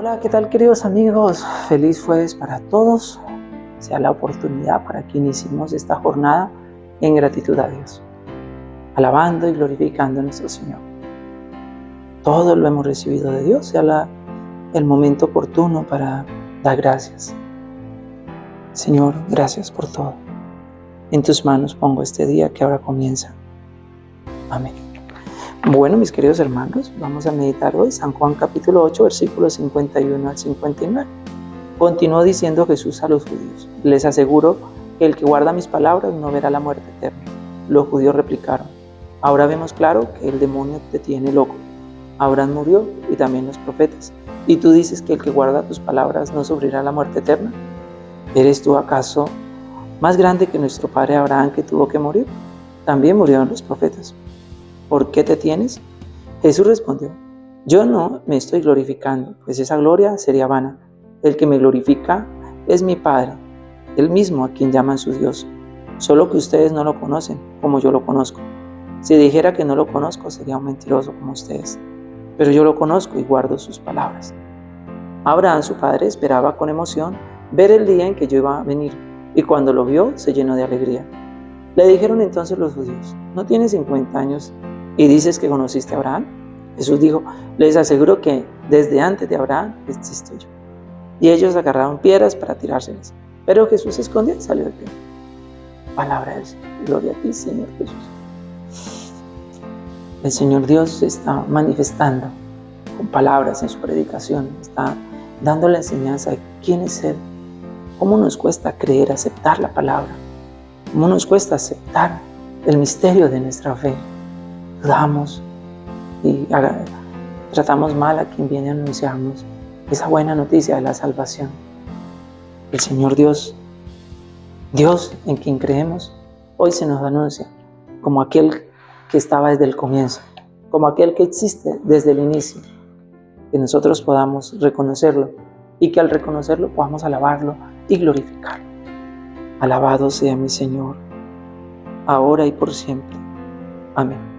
Hola, ¿qué tal queridos amigos? Feliz jueves para todos. Sea la oportunidad para que iniciemos esta jornada en gratitud a Dios, alabando y glorificando a nuestro Señor. Todo lo hemos recibido de Dios, sea el momento oportuno para dar gracias. Señor, gracias por todo. En tus manos pongo este día que ahora comienza. Amén. Bueno, mis queridos hermanos, vamos a meditar hoy San Juan capítulo 8, versículos 51 al 59. Continuó diciendo Jesús a los judíos, les aseguro que el que guarda mis palabras no verá la muerte eterna. Los judíos replicaron, ahora vemos claro que el demonio te tiene loco. Abraham murió y también los profetas. ¿Y tú dices que el que guarda tus palabras no sufrirá la muerte eterna? ¿Eres tú acaso más grande que nuestro padre Abraham que tuvo que morir? También murieron los profetas. ¿Por qué te tienes? Jesús respondió, yo no me estoy glorificando, pues esa gloria sería vana. El que me glorifica es mi Padre, el mismo a quien llaman su Dios, solo que ustedes no lo conocen como yo lo conozco. Si dijera que no lo conozco, sería un mentiroso como ustedes, pero yo lo conozco y guardo sus palabras. Abraham, su padre, esperaba con emoción ver el día en que yo iba a venir, y cuando lo vio se llenó de alegría. Le dijeron entonces los judíos, ¿no tienes 50 años ¿Y dices que conociste a Abraham? Jesús dijo, les aseguro que desde antes de Abraham existo yo. Y ellos agarraron piedras para tirárselas. Pero Jesús se escondió y salió del pie. Palabra Señor. Gloria a ti, Señor Jesús. El Señor Dios está manifestando con palabras en su predicación. Está dando la enseñanza de quién es Él. Cómo nos cuesta creer, aceptar la palabra. Cómo nos cuesta aceptar el misterio de nuestra fe dudamos y tratamos mal a quien viene a anunciarnos esa buena noticia de la salvación. El Señor Dios, Dios en quien creemos, hoy se nos anuncia como aquel que estaba desde el comienzo, como aquel que existe desde el inicio, que nosotros podamos reconocerlo y que al reconocerlo podamos alabarlo y glorificarlo. Alabado sea mi Señor, ahora y por siempre. Amén.